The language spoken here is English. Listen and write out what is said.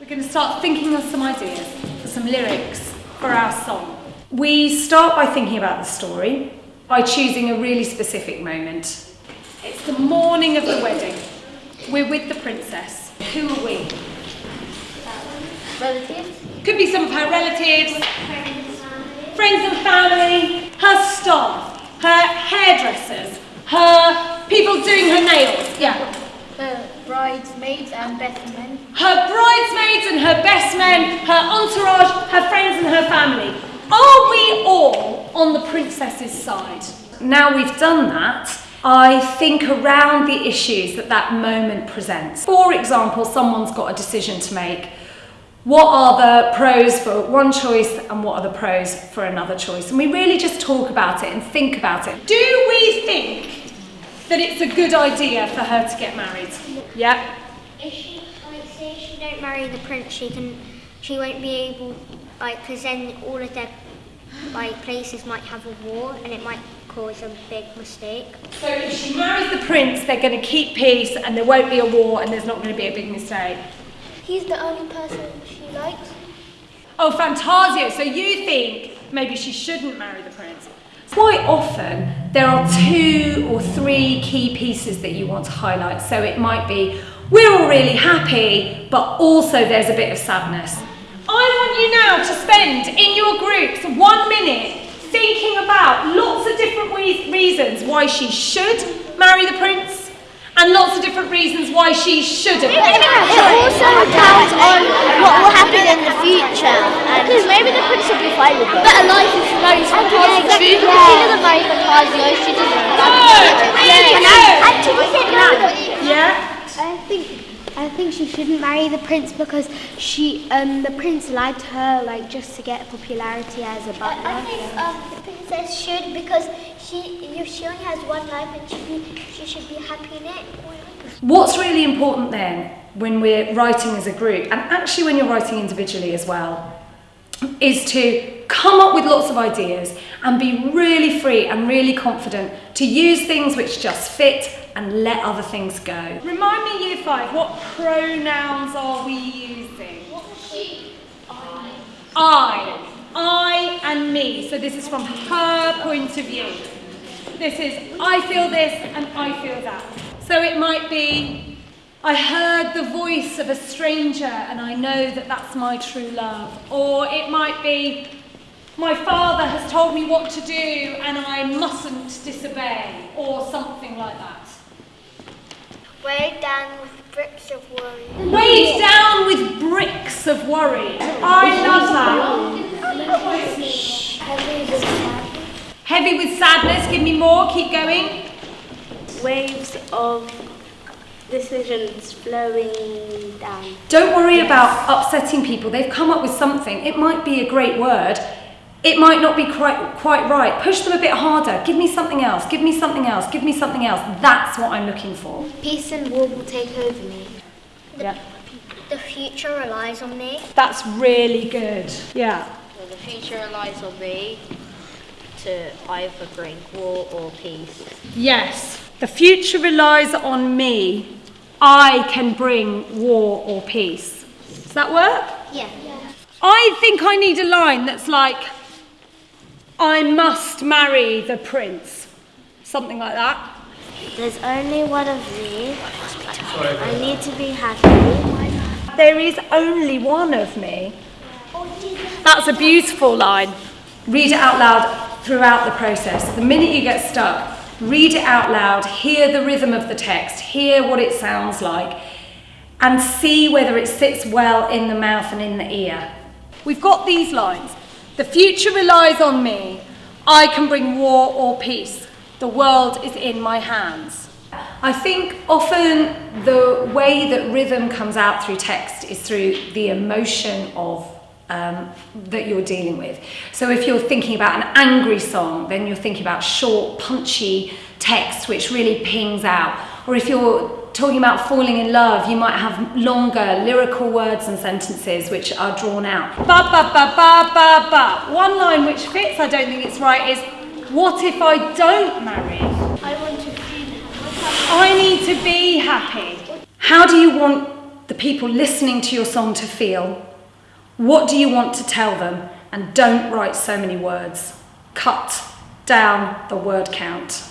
We're going to start thinking of some ideas for some lyrics for our song. We start by thinking about the story, by choosing a really specific moment. It's the morning of the wedding. We're with the princess. Who are we? Relatives? Could be some of her relatives, friends and family, her staff, her hairdressers, her people doing her nails. Yeah. The bridesmaids and best men. Her bridesmaids and her best men, her entourage, her friends and her family. Are we all on the princess's side? Now we've done that, I think around the issues that that moment presents. For example, someone's got a decision to make. What are the pros for one choice and what are the pros for another choice? And we really just talk about it and think about it. Do we think that it's a good idea for her to get married? Yeah. If she, like, say if she don't marry the prince, she can, she won't be able, like, because then all of their, like, places might have a war and it might cause a big mistake. So if she marries the prince, they're going to keep peace and there won't be a war and there's not going to be a big mistake. He's the only person she likes. Oh, Fantasio, so you think maybe she shouldn't marry the prince? Quite often, there are two or three key pieces that you want to highlight. So it might be, we're all really happy, but also there's a bit of sadness. I want you now to spend in your groups one minute thinking about lots of different re- reasons why she should marry the prince and lots of different reasons why she shouldn't. It also depends on what will happen in the future. Because maybe the prince will be fine with it. But a life if she marries Fantasio. She doesn't marry Fantasio, she doesn't. Yeah? I think I think she shouldn't marry the prince because she um the prince lied to her like just to get popularity as a I butler. think um, the princess should because she, if she only has one life and she, be, she should be happy in it. What's really important then when we're writing as a group, and actually when you're writing individually as well, is to come up with lots of ideas and be really free and really confident to use things which just fit and let other things go. Remind me, Year 5, what pronouns are we using? She, I, I. I and me. So this is from her point of view. This is I feel this and I feel that. So it might be I heard the voice of a stranger and I know that that's my true love. Or it might be my father has told me what to do and I mustn't disobey. Or something like that. Weighed down with bricks of worry. Weighed down with bricks of worry. I love that. Heavy with sadness. Give me more. Keep going. Waves of decisions flowing down. Don't worry about upsetting people. They've come up with something. It might be a great word. It might not be quite, quite right. Push them a bit harder. Give me something else. Give me something else. Give me something else. That's what I'm looking for. Peace and war will take over me. Yeah. The future relies on me. That's really good. Yeah. Well, the future relies on me to either bring war or peace. Yes. The future relies on me. I can bring war or peace. Does that work? Yeah. I think I need a line that's like, I must marry the prince. Something like that. There's only one of me. I need to be happy. There is only one of me. That's a beautiful line. Read it out loud throughout the process. The minute you get stuck, read it out loud, hear the rhythm of the text, hear what it sounds like, and see whether it sits well in the mouth and in the ear. We've got these lines. The future relies on me. I can bring war or peace. The world is in my hands. I think often the way that rhythm comes out through text is through the emotion of um, that you're dealing with. So if you're thinking about an angry song, then you're thinking about short, punchy text which really pings out. Or if you're talking about falling in love, you might have longer lyrical words and sentences which are drawn out. Ba ba ba ba ba ba. One line which fits, I don't think it's right, is what if I don't marry? I want to feel I need to be happy. How do you want the people listening to your song to feel? What do you want to tell them? And don't write so many words. Cut down the word count.